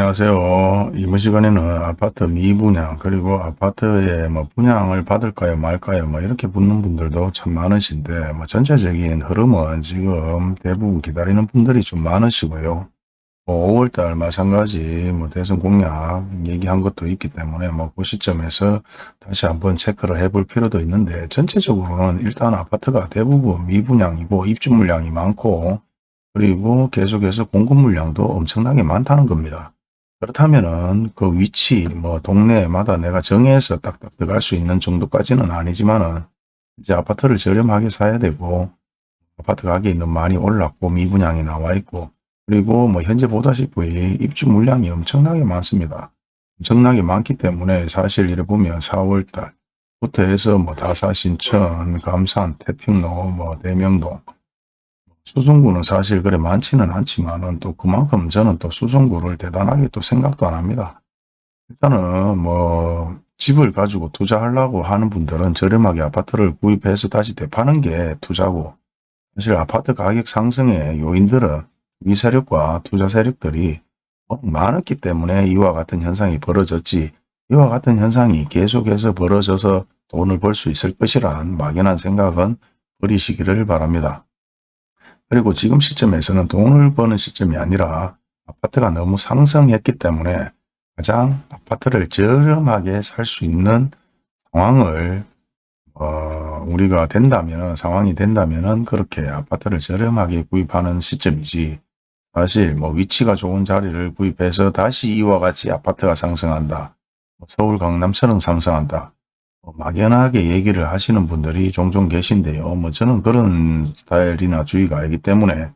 안녕하세요. 이번 시간에는 아파트 미분양 그리고 아파트에 뭐 분양을 받을까요 말까요 뭐 이렇게 묻는 분들도 참 많으신데 뭐 전체적인 흐름은 지금 대부분 기다리는 분들이 좀 많으시고요. 뭐 5월달 마찬가지 뭐 대선 공약 얘기한 것도 있기 때문에 뭐 그 시점에서 다시 한번 체크를 해볼 필요도 있는데 전체적으로는 일단 아파트가 대부분 미분양이고 입주 물량이 많고 그리고 계속해서 공급 물량도 엄청나게 많다는 겁니다. 그렇다면은 그 위치 뭐 동네마다 내가 정해서 딱딱 들어갈 수 있는 정도까지는 아니지만은 이제 아파트를 저렴하게 사야 되고 아파트 가격이 너무 많이 올랐고 미분양이 나와 있고 그리고 뭐 현재 보다시피 입주 물량이 엄청나게 많습니다. 엄청나게 많기 때문에 사실 이래 보면 4월달부터 해서 뭐 다사 신천 감산 태평로 뭐 대명동 수성구는 사실 그래 많지는 않지만은 또 그만큼 저는 또 수성구를 대단하게 또 생각도 안 합니다. 일단은 뭐 집을 가지고 투자하려고 하는 분들은 저렴하게 아파트를 구입해서 다시 되파는 게 투자고 사실 아파트 가격 상승의 요인들은 위 세력과 투자 세력들이 많았기 때문에 이와 같은 현상이 벌어졌지 이와 같은 현상이 계속해서 벌어져서 돈을 벌 수 있을 것이란 막연한 생각은 버리시기를 바랍니다. 그리고 지금 시점에서는 돈을 버는 시점이 아니라 아파트가 너무 상승했기 때문에 가장 아파트를 저렴하게 살 수 있는 상황을 어, 우리가 된다면 상황이 된다면 그렇게 아파트를 저렴하게 구입하는 시점이지 사실 뭐 위치가 좋은 자리를 구입해서 다시 이와 같이 아파트가 상승한다. 뭐 서울 강남처럼 상승한다. 뭐 막연하게 얘기를 하시는 분들이 종종 계신데요. 뭐 저는 그런 스타일이나 주의가 아니기 때문에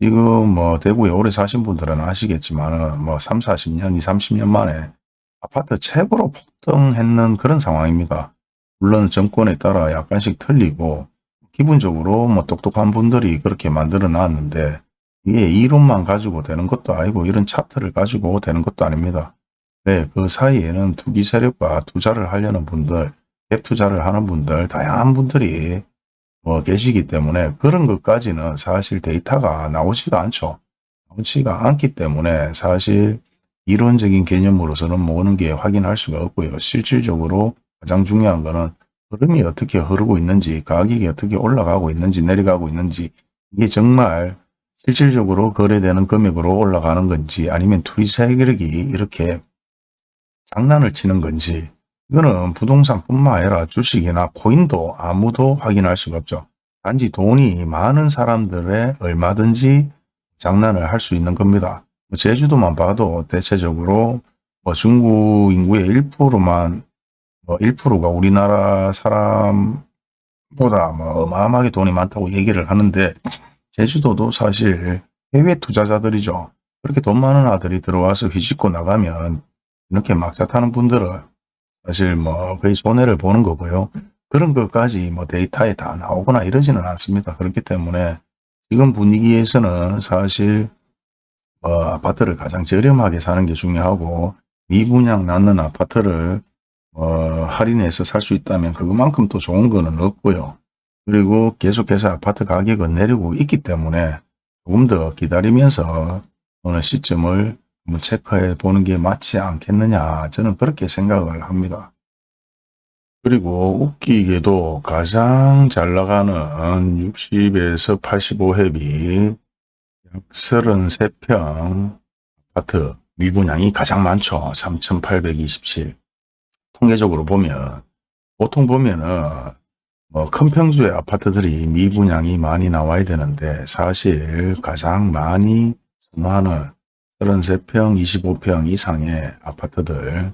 지금 뭐 대구에 오래 사신 분들은 아시겠지만 뭐 3, 40년, 2, 30년 만에 아파트 최고로 폭등했는 그런 상황입니다. 물론 정권에 따라 약간씩 틀리고 기본적으로 뭐 똑똑한 분들이 그렇게 만들어 놨는데 이게 이론만 가지고 되는 것도 아니고 이런 차트를 가지고 되는 것도 아닙니다. 네, 그 사이에는 투기 세력과 투자를 하려는 분들, 갭 투자를 하는 분들, 다양한 분들이 뭐 계시기 때문에 그런 것까지는 사실 데이터가 나오지가 않죠. 나오지가 않기 때문에 사실 이론적인 개념으로서는 모든 게 확인할 수가 없고요. 실질적으로 가장 중요한 거는 흐름이 어떻게 흐르고 있는지, 가격이 어떻게 올라가고 있는지, 내려가고 있는지, 이게 정말 실질적으로 거래되는 금액으로 올라가는 건지 아니면 투기 세력이 이렇게 장난을 치는 건지 이거는 부동산뿐만 아니라 주식이나 코인도 아무도 확인할 수가 없죠. 단지 돈이 많은 사람들의 얼마든지 장난을 할 수 있는 겁니다. 뭐 제주도만 봐도 대체적으로 뭐 중국 인구의 1%만 뭐 1%가 우리나라 사람보다 뭐 어마어마하게 돈이 많다고 얘기를 하는데 제주도도 사실 해외 투자자들이죠. 그렇게 돈 많은 아들이 들어와서 휘짓고 나가면 이렇게 막자 타는 분들은 사실 뭐 거의 손해를 보는 거고요. 그런 것까지 뭐 데이터에 다 나오거나 이러지는 않습니다. 그렇기 때문에 지금 분위기에서는 사실 뭐 아파트를 가장 저렴하게 사는 게 중요하고 미분양 낳는 아파트를 어 할인해서 살 수 있다면 그것만큼 또 좋은 거는 없고요. 그리고 계속해서 아파트 가격은 내리고 있기 때문에 조금 더 기다리면서 어느 시점을 한번 체크해 보는 게 맞지 않겠느냐 저는 그렇게 생각을 합니다. 그리고 웃기게도 가장 잘 나가는 60에서 85회비 약 33평 아파트 미분양이 가장 많죠. 3,827 통계적으로 보면 보통 보면은 뭐 큰 평수의 아파트들이 미분양이 많이 나와야 되는데 사실 가장 많이 선호하는 33평, 25평 이상의 아파트들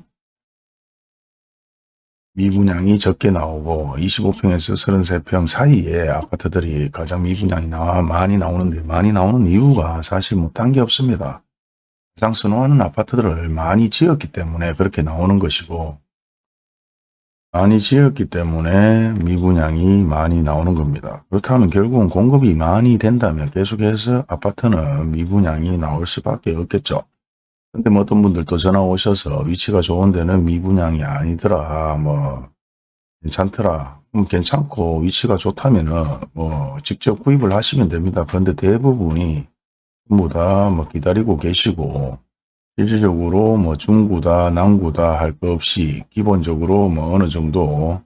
미분양이 적게 나오고 25평에서 33평 사이의 아파트들이 가장 미분양이 나와 많이 나오는데 많이 나오는 이유가 사실 못한 게 없습니다. 가장 선호하는 아파트들을 많이 지었기 때문에 그렇게 나오는 것이고 많이 지었기 때문에 미분양이 많이 나오는 겁니다. 그렇다면 결국은 공급이 많이 된다면 계속해서 아파트는 미분양이 나올 수밖에 없겠죠. 근데 뭐 어떤 분들도 전화 오셔서 위치가 좋은 데는 미분양이 아니더라. 뭐 괜찮더라. 음, 괜찮고 위치가 좋다면은 뭐 직접 구입을 하시면 됩니다. 그런데 대부분이 전부 다 뭐 기다리고 계시고 실질적으로 뭐 중구다 남구다 할 것 없이 기본적으로 뭐 어느 정도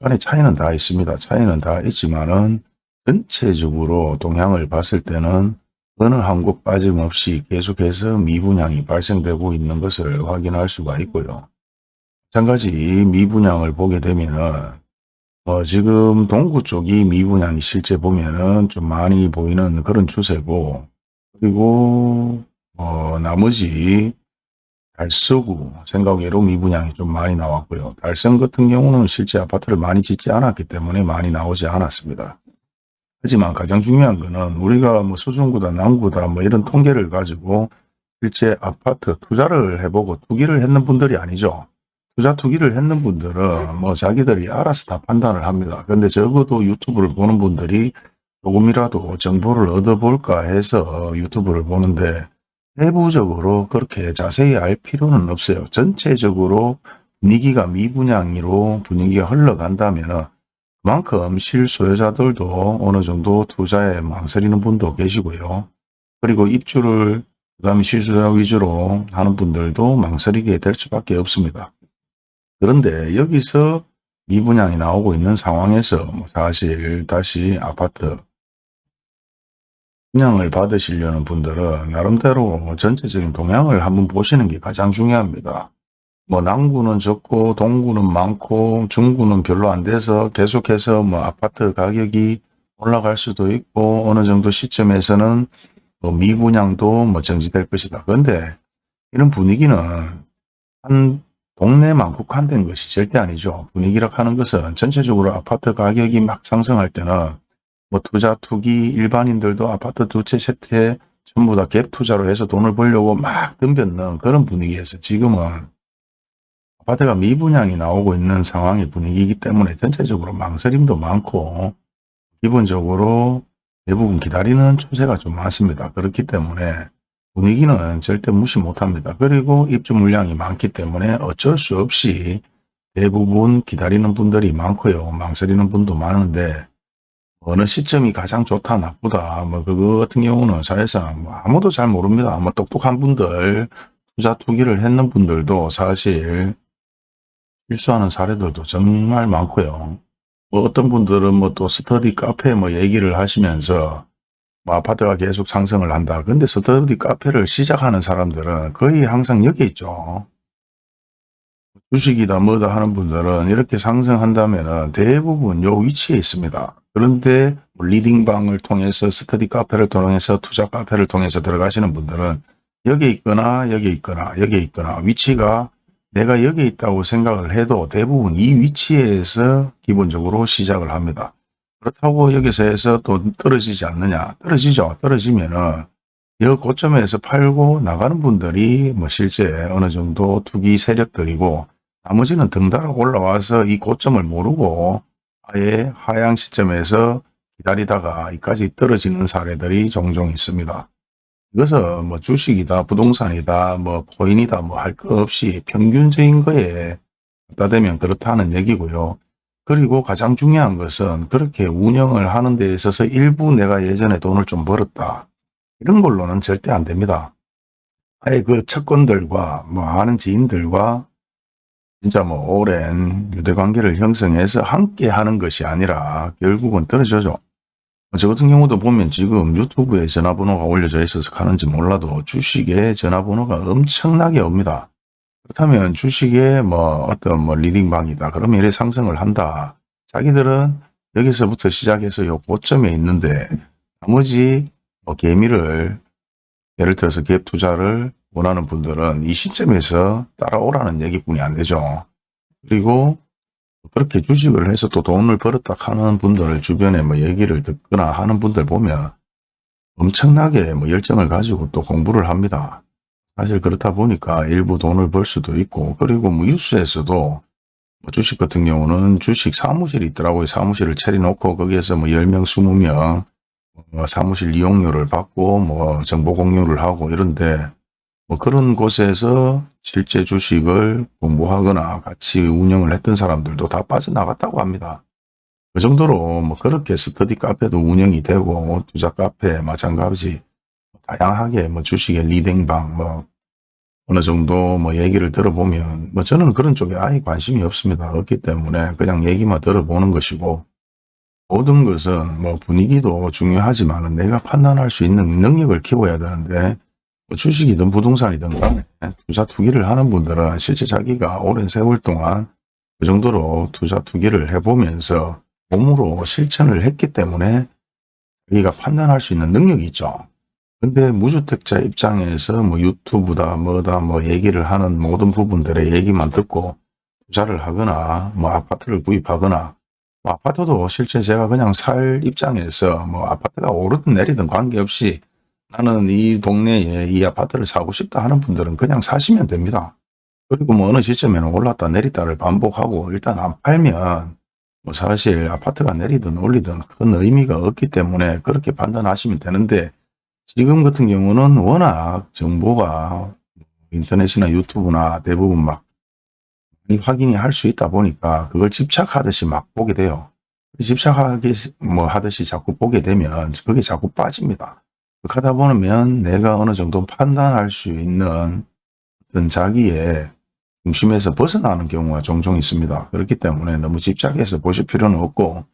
약간의 차이는 다 있습니다. 차이는 다 있지만은 전체적으로 동향을 봤을 때는 어느 한 곳 빠짐없이 계속해서 미분양이 발생되고 있는 것을 확인할 수가 있고요. 마찬가지 미분양을 보게 되면은 어, 지금 동구 쪽이 미분양이 실제 보면은 좀 많이 보이는 그런 추세고 그리고 어, 나머지 달서구 생각외로 미분양이 좀 많이 나왔고요. 달성 같은 경우는 실제 아파트를 많이 짓지 않았기 때문에 많이 나오지 않았습니다. 하지만 가장 중요한 거는 우리가 뭐 수중구다 남구다 뭐 이런 통계를 가지고 실제 아파트 투자를 해보고 투기를 했는 분들이 아니죠. 투자 투기를 했는 분들은 뭐 자기들이 알아서 다 판단을 합니다. 근데 적어도 유튜브를 보는 분들이 조금이라도 정보를 얻어볼까 해서 유튜브를 보는데 내부적으로 그렇게 자세히 알 필요는 없어요. 전체적으로 분위기가 미분양으로 분위기가 흘러간다면 그만큼 실소유자들도 어느 정도 투자에 망설이는 분도 계시고요. 그리고 입주를 그 다음에 실소유자 위주로 하는 분들도 망설이게 될 수밖에 없습니다. 그런데 여기서 미분양이 나오고 있는 상황에서 뭐 사실 다시 아파트 분양을 받으시려는 분들은 나름대로 전체적인 동향을 한번 보시는 게 가장 중요합니다. 뭐 남구는 적고 동구는 많고 중구는 별로 안 돼서 계속해서 뭐 아파트 가격이 올라갈 수도 있고 어느 정도 시점에서는 뭐 미분양도 뭐 정지될 것이다. 그런데 이런 분위기는 한 동네만 국한된 것이 절대 아니죠. 분위기라 하는 것은 전체적으로 아파트 가격이 막 상승할 때는 뭐 투자 투기 일반인들도 아파트 두 채 세 채 전부 다 갭 투자로 해서 돈을 벌려고 막 덤볐는 그런 분위기에서 지금은 아파트가 미분양이 나오고 있는 상황의 분위기이기 때문에 전체적으로 망설임도 많고 기본적으로 대부분 기다리는 추세가 좀 많습니다. 그렇기 때문에 분위기는 절대 무시 못합니다. 그리고 입주 물량이 많기 때문에 어쩔 수 없이 대부분 기다리는 분들이 많고요. 망설이는 분도 많은데 어느 시점이 가장 좋다 나쁘다 뭐 그거 같은 경우는 사실상 뭐 아무도 잘 모릅니다. 뭐 똑똑한 분들 투자 투기를 했는 분들도 사실 실수하는 사례들도 정말 많고요. 뭐 어떤 분들은 뭐 또 스터디 카페 뭐 얘기를 하시면서 뭐 아파트가 계속 상승을 한다. 근데 스터디 카페를 시작하는 사람들은 거의 항상 여기 있죠. 주식이다 뭐다 하는 분들은 이렇게 상승한다면 대부분 요 위치에 있습니다. 그런데 뭐 리딩방을 통해서 스터디 카페를 통해서 투자 카페를 통해서 들어가시는 분들은 여기 있거나 여기 있거나 여기 있거나 위치가 내가 여기 있다고 생각을 해도 대부분 이 위치에서 기본적으로 시작을 합니다. 그렇다고 여기서 해서 또 떨어지지 않느냐? 떨어지죠. 떨어지면은 이 고점에서 팔고 나가는 분들이 뭐 실제 어느 정도 투기 세력들이고 나머지는 등달아 올라와서 이 고점을 모르고 아예 하향 시점에서 기다리다가 이까지 떨어지는 사례들이 종종 있습니다. 이것은 뭐 주식이다, 부동산이다, 뭐 코인이다, 뭐 할 것 없이 평균적인 거에 갖다 대면 그렇다는 얘기고요. 그리고 가장 중요한 것은 그렇게 운영을 하는 데 있어서 일부 내가 예전에 돈을 좀 벌었다. 이런 걸로는 절대 안 됩니다. 아예 그 채권들과 뭐 아는 지인들과 진짜 뭐 오랜 유대관계를 형성해서 함께 하는 것이 아니라 결국은 떨어져죠. 저 같은 경우도 보면 지금 유튜브에 전화번호가 올려져 있어서 가는지 몰라도 주식에 전화번호가 엄청나게 옵니다. 그렇다면 주식에 뭐 어떤 뭐 리딩방이다. 그러면 이래 상승을 한다. 자기들은 여기서부터 시작해서 요 고점에 있는데 나머지 뭐 개미를 예를 들어서 갭 투자를 원하는 분들은 이 시점에서 따라오라는 얘기뿐이 안 되죠. 그리고 그렇게 주식을 해서 또 돈을 벌었다 하는 분들 주변에 뭐 얘기를 듣거나 하는 분들 보면 엄청나게 뭐 열정을 가지고 또 공부를 합니다. 사실 그렇다 보니까 일부 돈을 벌 수도 있고 그리고 뭐 뉴스에서도 뭐 주식 같은 경우는 주식 사무실이 있더라고요. 사무실을 차려놓고 거기에서 뭐 10명, 20명 뭐 사무실 이용료를 받고 뭐 정보 공유를 하고 이런데 뭐 그런 곳에서 실제 주식을 공부하거나 같이 운영을 했던 사람들도 다 빠져나갔다고 합니다. 그 정도로 뭐 그렇게 스터디 카페도 운영이 되고 투자 카페 마찬가지 다양하게 뭐 주식의 리딩방 뭐 어느 정도 뭐 얘기를 들어보면 뭐 저는 그런 쪽에 아예 관심이 없습니다. 없기 때문에 그냥 얘기만 들어보는 것이고 모든 것은 뭐 분위기도 중요하지만 내가 판단할 수 있는 능력을 키워야 되는데 뭐 주식이든 부동산이든 간에 투자 투기를 하는 분들은 실제 자기가 오랜 세월 동안 그 정도로 투자 투기를 해보면서 몸으로 실천을 했기 때문에 자기가 판단할 수 있는 능력이 있죠. 근데 무주택자 입장에서 뭐 유튜브다 뭐다 뭐 얘기를 하는 모든 부분들의 얘기만 듣고 투자를 하거나 뭐 아파트를 구입하거나 뭐 아파트도 실제 제가 그냥 살 입장에서 뭐 아파트가 오르든 내리든 관계없이 나는 이 동네에 이 아파트를 사고 싶다 하는 분들은 그냥 사시면 됩니다. 그리고 뭐 어느 시점에는 올랐다 내리다를 반복하고 일단 안 팔면 뭐 사실 아파트가 내리든 올리든 큰 의미가 없기 때문에 그렇게 판단하시면 되는데 지금 같은 경우는 워낙 정보가 인터넷이나 유튜브나 대부분 막 많이 확인이 할 수 있다 보니까 그걸 집착하듯이 막 보게 돼요. 집착하기 뭐 하듯이 자꾸 보게 되면 그게 자꾸 빠집니다. 하다 보면 내가 어느 정도 판단할 수 있는 어떤 자기의 중심에서 벗어나는 경우가 종종 있습니다. 그렇기 때문에 너무 집착해서 보실 필요는 없고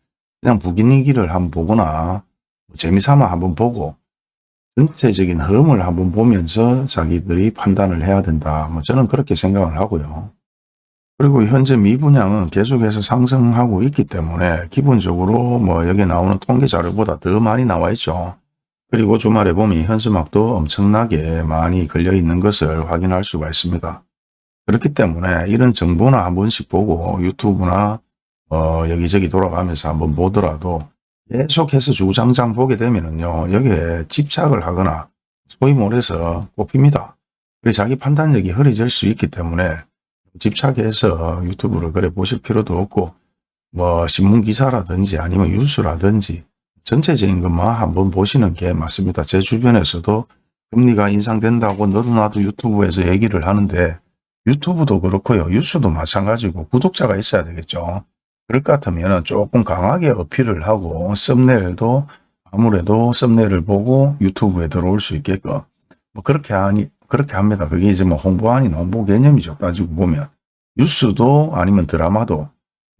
그냥 부기니기를 한번 보거나 뭐 재미삼아 한번 보고 전체적인 흐름을 한번 보면서 자기들이 판단을 해야 된다. 뭐 저는 그렇게 생각을 하고요. 그리고 현재 미분양은 계속해서 상승하고 있기 때문에 기본적으로 뭐 여기 나오는 통계 자료보다 더 많이 나와 있죠. 그리고 주말에 보면 현수막도 엄청나게 많이 걸려 있는 것을 확인할 수가 있습니다. 그렇기 때문에 이런 정보나 한 번씩 보고 유튜브나 어 여기저기 돌아가면서 한번 보더라도 계속해서 주장장 보게 되면은요 여기에 집착을 하거나 소위 말해서 꼽힙니다. 그래서 자기 판단력이 흐려질 수 있기 때문에 집착해서 유튜브를 그래 보실 필요도 없고 뭐 신문 기사라든지 아니면 뉴스라든지 전체적인 것만 한번 보시는 게 맞습니다. 제 주변에서도 금리가 인상된다고 너도 나도 유튜브에서 얘기를 하는데 유튜브도 그렇고요. 뉴스도 마찬가지고 구독자가 있어야 되겠죠. 그럴 것 같으면 조금 강하게 어필을 하고 썸네일도 아무래도 썸네일을 보고 유튜브에 들어올 수 있게끔 뭐 그렇게 하니 그렇게 합니다. 그게 이제 뭐 홍보 아닌 홍보 개념이죠. 따지고 보면 뉴스도 아니면 드라마도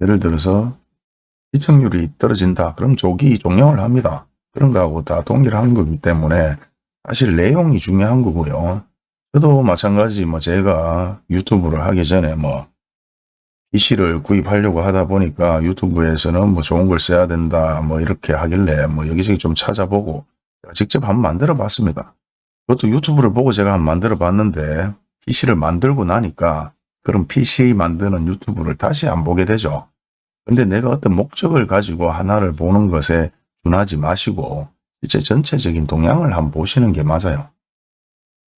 예를 들어서 시청률이 떨어진다. 그럼 조기 종영을 합니다. 그런 거하고 다 동일한 거기 때문에 사실 내용이 중요한 거고요. 저도 마찬가지 뭐 제가 유튜브를 하기 전에 뭐 PC를 구입하려고 하다 보니까 유튜브에서는 뭐 좋은 걸 써야 된다 뭐 이렇게 하길래 뭐 여기저기 좀 찾아보고 직접 한번 만들어 봤습니다. 그것도 유튜브를 보고 제가 한번 만들어 봤는데 PC를 만들고 나니까 그럼 PC 만드는 유튜브를 다시 안 보게 되죠. 근데 내가 어떤 목적을 가지고 하나를 보는 것에 준하지 마시고 실제 전체적인 동향을 한번 보시는 게 맞아요.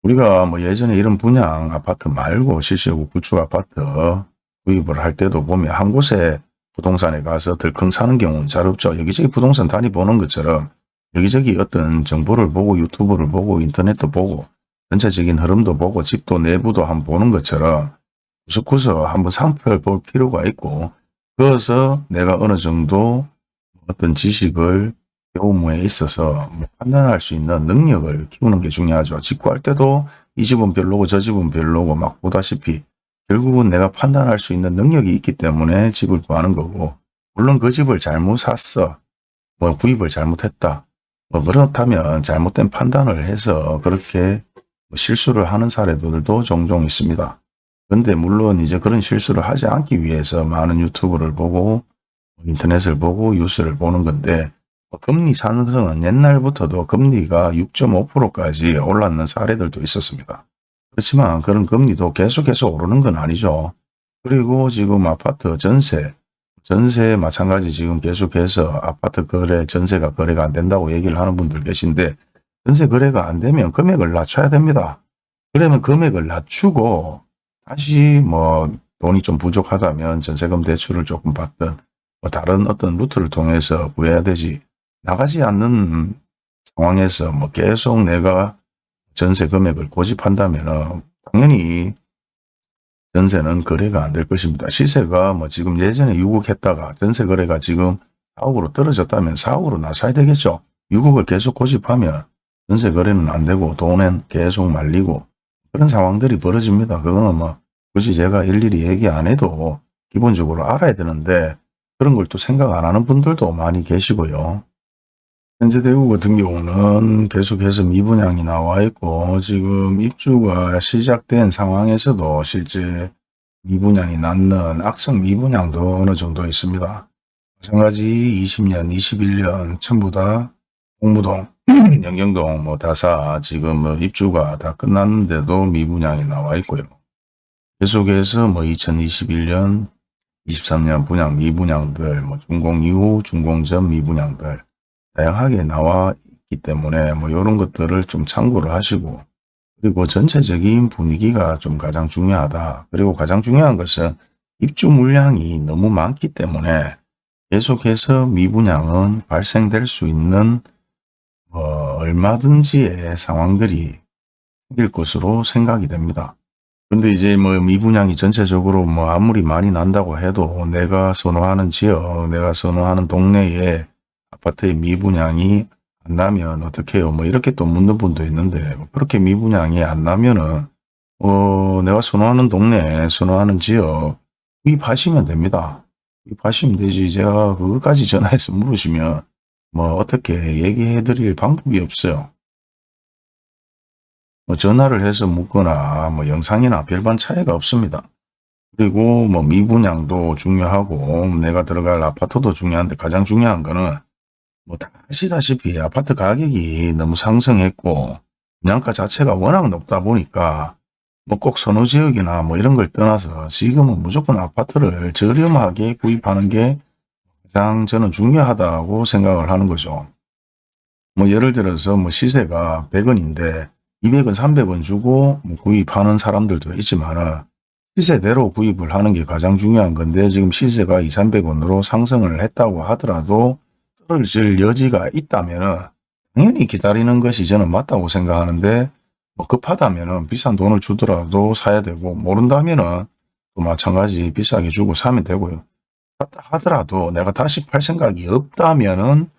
우리가 뭐 예전에 이런 분양 아파트 말고 실시하고 구축 아파트 구입을 할 때도 보면 한 곳에 부동산에 가서 들컹 사는 경우는 잘 없죠. 여기저기 부동산 다니 보는 것처럼 여기저기 어떤 정보를 보고 유튜브를 보고 인터넷도 보고 전체적인 흐름도 보고 집도 내부도 한번 보는 것처럼 구석구석 한번 살펴볼 필요가 있고 그래서 내가 어느 정도 어떤 지식을 배움에 있어서 뭐 판단할 수 있는 능력을 키우는 게 중요하죠. 직구할 때도 이 집은 별로고 저 집은 별로고 막 보다시피 결국은 내가 판단할 수 있는 능력이 있기 때문에 집을 구하는 거고 물론 그 집을 잘못 샀어. 뭐 구입을 잘못했다. 뭐 그렇다면 잘못된 판단을 해서 그렇게 뭐 실수를 하는 사례들도 종종 있습니다. 근데 물론 이제 그런 실수를 하지 않기 위해서 많은 유튜브를 보고 인터넷을 보고 뉴스를 보는 건데 뭐 금리 상승은 옛날부터도 금리가 6.5%까지 올랐는 사례들도 있었습니다. 그렇지만 그런 금리도 계속해서 오르는 건 아니죠. 그리고 지금 아파트 전세, 전세 마찬가지 지금 계속해서 아파트 거래, 전세가 거래가 안 된다고 얘기를 하는 분들 계신데 전세 거래가 안 되면 금액을 낮춰야 됩니다. 그러면 금액을 낮추고 다시 뭐 돈이 좀 부족하다면 전세금 대출을 조금 받든 뭐 다른 어떤 루트를 통해서 구해야 되지 나가지 않는 상황에서 뭐 계속 내가 전세 금액을 고집한다면 당연히 전세는 거래가 안 될 것입니다. 시세가 뭐 지금 예전에 6억 했다가 전세 거래가 지금 4억으로 떨어졌다면 4억으로 낮춰야 되겠죠. 6억을 계속 고집하면 전세 거래는 안 되고 돈은 계속 말리고 그런 상황들이 벌어집니다. 그거는 뭐 굳이 제가 일일이 얘기 안 해도 기본적으로 알아야 되는데 그런 걸 또 생각 안 하는 분들도 많이 계시고요. 현재 대구 같은 경우는 계속해서 미분양이 나와 있고 지금 입주가 시작된 상황에서도 실제 미분양이 낳는 악성 미분양도 어느 정도 있습니다. 마찬가지 20년, 21년 전부 다 공무동, 영경동, 뭐 다사 지금 뭐 입주가 다 끝났는데도 미분양이 나와 있고요. 계속해서 뭐 2021년, 23년 분양 미분양들, 뭐 준공 이후 준공 전 미분양들 다양하게 나와 있기 때문에 뭐 이런 것들을 좀 참고를 하시고 그리고 전체적인 분위기가 좀 가장 중요하다. 그리고 가장 중요한 것은 입주 물량이 너무 많기 때문에 계속해서 미분양은 발생될 수 있는 어, 얼마든지의 상황들이 생길 것으로 생각이 됩니다. 근데 이제 뭐 미분양이 전체적으로 뭐 아무리 많이 난다고 해도 내가 선호하는 지역, 내가 선호하는 동네에 아파트의 미분양이 안 나면 어떻게 해요? 뭐 이렇게 또 묻는 분도 있는데 뭐 그렇게 미분양이 안 나면은 어 내가 선호하는 동네, 선호하는 지역 구입하시면 됩니다. 구입하시면 되지. 제가 그것까지 전화해서 물으시면 뭐 어떻게 얘기해 드릴 방법이 없어요. 뭐 전화를 해서 묻거나 뭐 영상이나 별반 차이가 없습니다. 그리고 뭐 미분양도 중요하고 내가 들어갈 아파트도 중요한데 가장 중요한 거는 뭐다 아시다시피 아파트 가격이 너무 상승했고 분양가 자체가 워낙 높다 보니까 뭐 꼭 선호 지역이나 뭐 이런 걸 떠나서 지금은 무조건 아파트를 저렴하게 구입하는 게 가장 저는 중요하다고 생각을 하는 거죠. 뭐 예를 들어서 뭐 시세가 100원인데 200원, 300원 주고 뭐 구입하는 사람들도 있지만은 시세대로 구입을 하는 게 가장 중요한 건데 지금 시세가 2, 300원으로 상승을 했다고 하더라도 떨어질 여지가 있다면은 당연히 기다리는 것이 저는 맞다고 생각하는데 뭐 급하다면은 비싼 돈을 주더라도 사야 되고 모른다면은 또 마찬가지 비싸게 주고 사면 되고요. 하더라도 내가 다시 팔 생각이 없다면은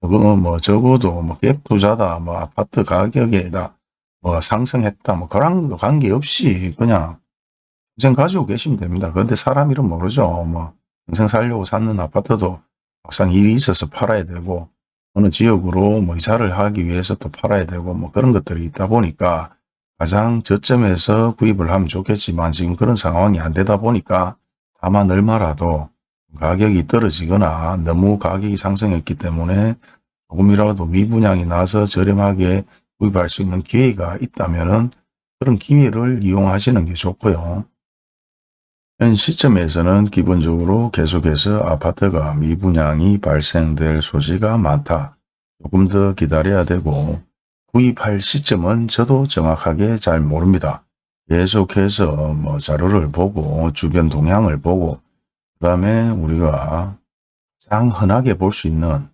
저거 뭐 적어도 뭐 갭 투자다 뭐 아파트 가격에다 뭐 상승했다 뭐 그런 거 관계없이 그냥 평생 가지고 계시면 됩니다. 그런데 사람 이름 모르죠. 뭐 평생 살려고 샀는 아파트도 막상 일이 있어서 팔아야 되고 어느 지역으로 뭐 이사를 하기 위해서 또 팔아야 되고 뭐 그런 것들이 있다 보니까 가장 저점에서 구입을 하면 좋겠지만 지금 그런 상황이 안 되다 보니까 다만 얼마라도 가격이 떨어지거나 너무 가격이 상승했기 때문에 조금이라도 미분양이 나서 저렴하게 구입할 수 있는 기회가 있다면 그런 기회를 이용하시는 게 좋고요. 현 시점에서는 기본적으로 계속해서 아파트가 미분양이 발생될 소지가 많다. 조금 더 기다려야 되고 구입할 시점은 저도 정확하게 잘 모릅니다. 계속해서 뭐 자료를 보고 주변 동향을 보고 그 다음에 우리가 가장 흔하게 볼 수 있는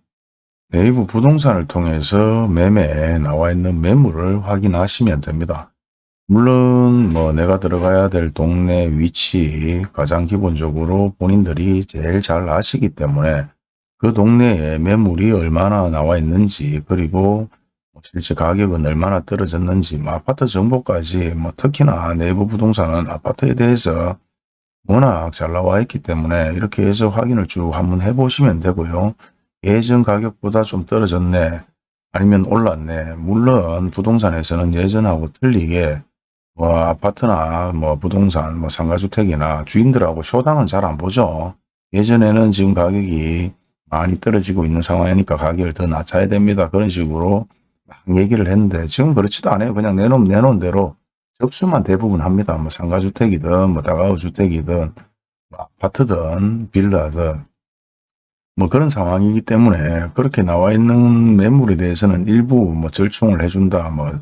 네이버 부동산을 통해서 매매에 나와 있는 매물을 확인하시면 됩니다. 물론 뭐 내가 들어가야 될 동네 위치 가장 기본적으로 본인들이 제일 잘 아시기 때문에 그 동네에 매물이 얼마나 나와 있는지 그리고 뭐 실제 가격은 얼마나 떨어졌는지 뭐 아파트 정보까지 뭐 특히나 내부 부동산은 아파트에 대해서 워낙 잘 나와 있기 때문에 이렇게 해서 확인을 쭉 한번 해보시면 되고요. 예전 가격보다 좀 떨어졌네. 아니면 올랐네. 물론 부동산에서는 예전하고 틀리게 뭐 아파트나 뭐 부동산 뭐 상가주택이나 주인들하고 쇼당은 잘 안 보죠. 예전에는 지금 가격이 많이 떨어지고 있는 상황이니까 가격을 더 낮춰야 됩니다. 그런 식으로 막 얘기를 했는데 지금 그렇지도 않아요. 그냥 내놓은 내놓은 대로 접수만 대부분 합니다 뭐 상가주택이든 뭐 다가구주택이든 뭐 아파트든 빌라든 뭐 그런 상황이기 때문에 그렇게 나와 있는 매물에 대해서는 일부 뭐 절충을 해준다 뭐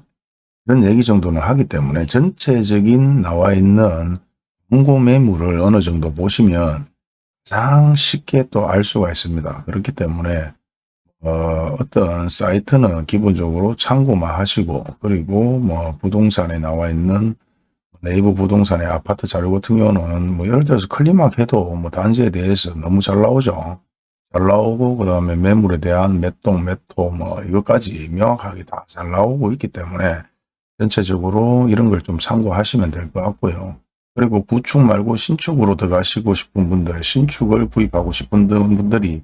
이런 얘기 정도는 하기 때문에 전체적인 나와 있는 공고 매물을 어느 정도 보시면 가장 쉽게 또 알 수가 있습니다. 그렇기 때문에 어, 어떤 사이트는 기본적으로 참고만 하시고 그리고 뭐 부동산에 나와 있는 네이버 부동산의 아파트 자료 같은 경우는 뭐 예를 들어서 클리막 해도 뭐 단지에 대해서 너무 잘 나오죠. 잘 나오고 그 다음에 매물에 대한 몇동 몇호 뭐 이것까지 명확하게 다 잘 나오고 있기 때문에 전체적으로 이런 걸 좀 참고하시면 될 것 같고요. 그리고 구축 말고 신축으로 들어가시고 싶은 분들, 신축을 구입하고 싶은 분들이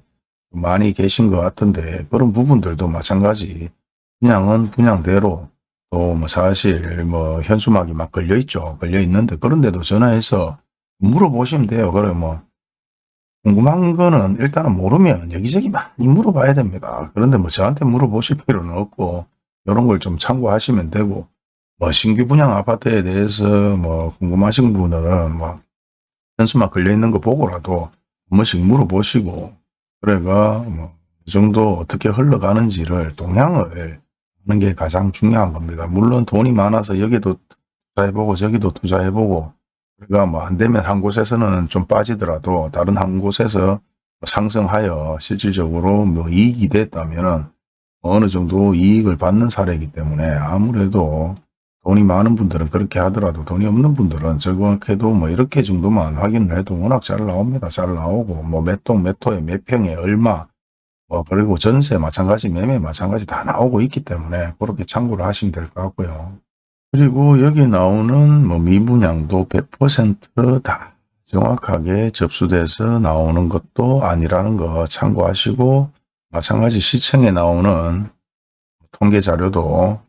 많이 계신 것 같은데 그런 부분들도 마찬가지 분양은 분양대로 또 뭐 사실 뭐 현수막이 막 걸려 있죠. 걸려 있는데 그런데도 전화해서 물어보시면 돼요. 그래 뭐 궁금한 거는 일단은 모르면 여기저기 많이 물어봐야 됩니다. 그런데 뭐 저한테 물어보실 필요는 없고 이런 걸 좀 참고하시면 되고 뭐 신규 분양 아파트에 대해서 뭐 궁금하신 분은 뭐 현수막 걸려 있는 거 보고라도 한 번씩 물어보시고 그래가 뭐이 정도 어떻게 흘러가는지를 동향을 하는 게 가장 중요한 겁니다. 물론 돈이 많아서 여기도 투자해보고 저기도 투자해보고 그러니까 뭐 안 되면 한 곳에서는 좀 빠지더라도 다른 한 곳에서 상승하여 실질적으로 뭐 이익이 됐다면은 어느 정도 이익을 받는 사례이기 때문에 아무래도 돈이 많은 분들은 그렇게 하더라도 돈이 없는 분들은 저렇게도 뭐 이렇게 정도만 확인을 해도 워낙 잘 나옵니다. 잘 나오고 뭐 몇 동몇 호에 몇 평에 얼마 뭐 그리고 전세 마찬가지 매매 마찬가지 다 나오고 있기 때문에 그렇게 참고를 하시면 될 것 같고요. 그리고 여기 나오는 뭐 미분양도 100%다 정확하게 접수돼서 나오는 것도 아니라는 거 참고하시고 마찬가지 시청에 나오는 통계 자료도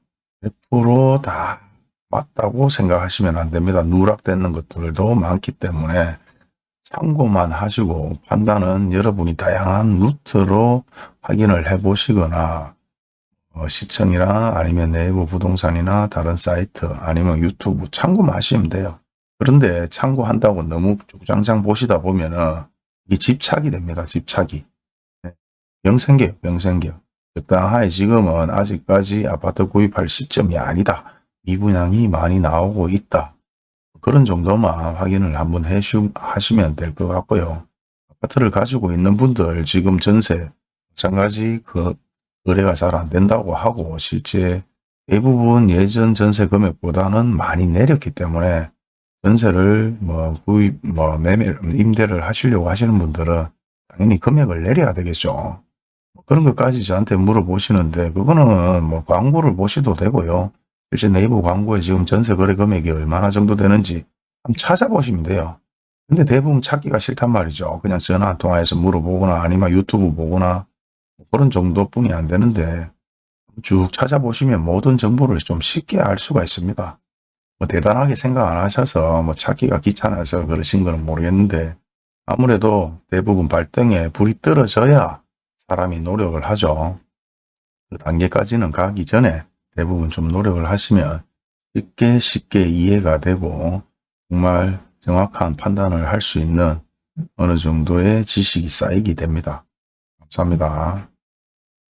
100%다 맞다고 생각하시면 안 됩니다. 누락되는 것들도 많기 때문에 참고만 하시고 판단은 여러분이 다양한 루트로 확인을 해 보시거나 어, 시청이나 아니면 내부 부동산이나 다른 사이트 아니면 유튜브 참고만 하시면 돼요. 그런데 참고한다고 너무 주장장 보시다 보면은 이 집착이 됩니다. 집착이. 네. 명생계요. 명생계. 적당하게 지금은 아직까지 아파트 구입할 시점이 아니다. 미분양이 많이 나오고 있다. 그런 정도만 확인을 한번 하시면 될 것 같고요. 아파트를 가지고 있는 분들 지금 전세 마찬가지 그 거래가 잘 안 된다고 하고 실제 대부분 예전 전세 금액보다는 많이 내렸기 때문에 전세를 뭐 구입, 뭐 매매, 임대를 하시려고 하시는 분들은 당연히 금액을 내려야 되겠죠. 뭐 그런 것까지 저한테 물어보시는데 그거는 뭐 광고를 보셔도 되고요. 실제 네이버 광고에 지금 전세 거래 금액이 얼마나 정도 되는지 한번 찾아보시면 돼요. 근데 대부분 찾기가 싫단 말이죠. 그냥 전화 한 통화해서 물어보거나 아니면 유튜브 보거나 그런 정도뿐이 안 되는데 쭉 찾아보시면 모든 정보를 좀 쉽게 알 수가 있습니다. 뭐 대단하게 생각 안 하셔서 뭐 찾기가 귀찮아서 그러신 거는 모르겠는데 아무래도 대부분 발등에 불이 떨어져야 사람이 노력을 하죠. 그 단계까지는 가기 전에 대부분 좀 노력을 하시면 쉽게 쉽게 이해가 되고 정말 정확한 판단을 할 수 있는 어느 정도의 지식이 쌓이게 됩니다. 감사합니다.